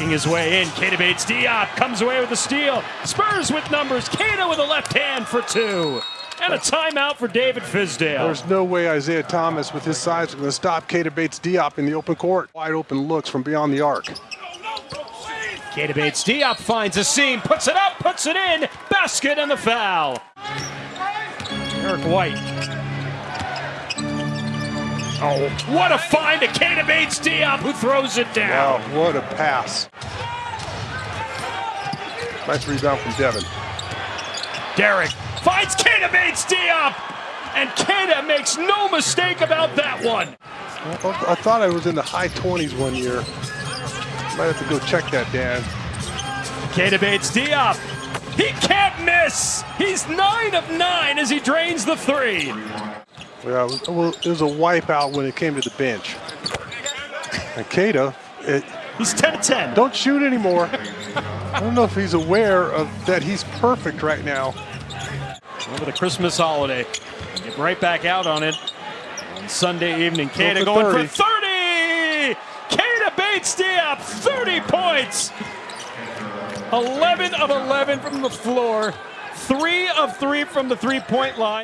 Working his way in, Keita Bates Diop comes away with the steal. Spurs with numbers. Keita with a left hand for two. And a timeout for David Fizdale. There's no way Isaiah Thomas, with his size, is going to stop Keita Bates Diop in the open court. Wide open looks from beyond the arc. Keita Bates Diop finds a seam, puts it up, puts it in. Basket and the foul. Eric White. Oh, what a find to Keita Bates Diop who throws it down. Wow, what a pass. Nice rebound from Devin. Derek finds Keita Bates Diop. And Keita makes no mistake about that one. I thought I was in the high 20s one year. Might have to go check that, Dan. Keita Bates Diop. He can't miss. He's nine of nine as he drains the three. Yeah, it was, well, it was a wipeout when it came to the bench. And Keita, it, He's 10 of 10. don't shoot anymore. I don't know if he's aware of that he's perfect right now. Over the Christmas holiday. Get right back out on it on Sunday evening. For going 30. for 30. Keita Bates Diop, 30 points. 11 of 11 from the floor. Three of three from the three-point line.